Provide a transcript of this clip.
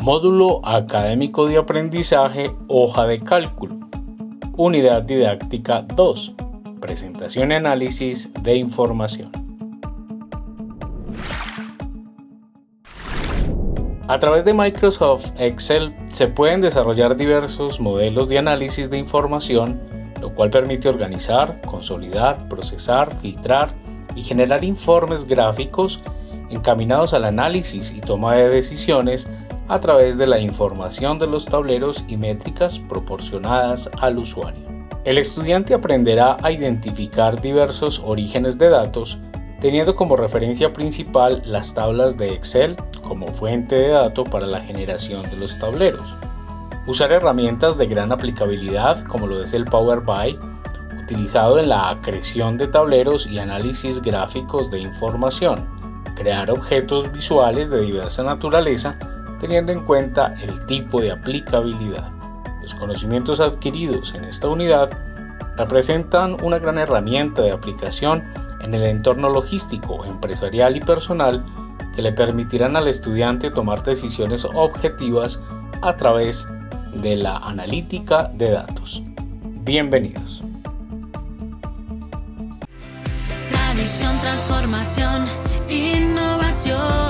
Módulo Académico de Aprendizaje Hoja de Cálculo. Unidad Didáctica 2. Presentación y análisis de información. A través de Microsoft Excel se pueden desarrollar diversos modelos de análisis de información, lo cual permite organizar, consolidar, procesar, filtrar y generar informes gráficos encaminados al análisis y toma de decisiones a través de la información de los tableros y métricas proporcionadas al usuario. El estudiante aprenderá a identificar diversos orígenes de datos teniendo como referencia principal las tablas de Excel como fuente de datos para la generación de los tableros. Usar herramientas de gran aplicabilidad como lo es el Power BI, utilizado en la creación de tableros y análisis gráficos de información. Crear objetos visuales de diversa naturaleza teniendo en cuenta el tipo de aplicabilidad. Los conocimientos adquiridos en esta unidad representan una gran herramienta de aplicación en el entorno logístico, empresarial y personal que le permitirán al estudiante tomar decisiones objetivas a través de la analítica de datos. Bienvenidos. Tradición, transformación, innovación.